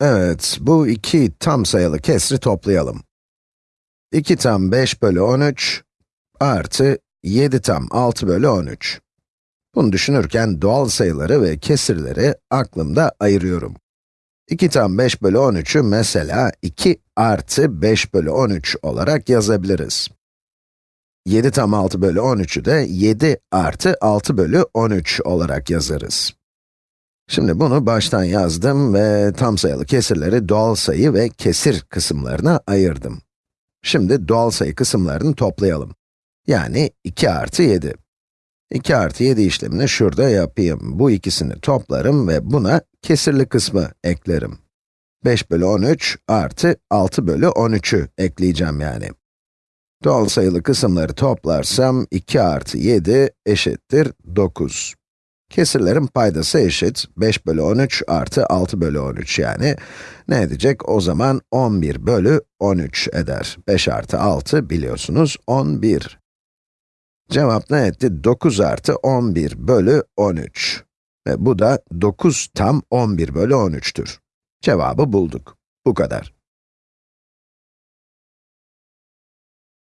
Evet, bu iki tam sayılı kesri toplayalım. 2 tam 5 bölü 13 artı 7 tam 6 bölü 13. Bunu düşünürken doğal sayıları ve kesirleri aklımda ayırıyorum. 2 tam 5 bölü 13'ü mesela 2 artı 5 bölü 13 olarak yazabiliriz. 7 tam 6 bölü 13'ü de 7 artı 6 bölü 13 olarak yazarız. Şimdi bunu baştan yazdım ve tam sayılı kesirleri doğal sayı ve kesir kısımlarına ayırdım. Şimdi doğal sayı kısımlarını toplayalım. Yani 2 artı 7. 2 artı 7 işlemini şurada yapayım. Bu ikisini toplarım ve buna kesirli kısmı eklerim. 5 bölü 13 artı 6 bölü 13'ü ekleyeceğim yani. Doğal sayılı kısımları toplarsam 2 artı 7 eşittir 9. Kesirlerin paydası eşit, 5 bölü 13 artı 6 bölü 13 yani. Ne edecek? O zaman 11 bölü 13 eder. 5 artı 6 biliyorsunuz 11. Cevap ne etti? 9 artı 11 bölü 13. Ve bu da 9 tam 11 bölü 13'tür. Cevabı bulduk. Bu kadar.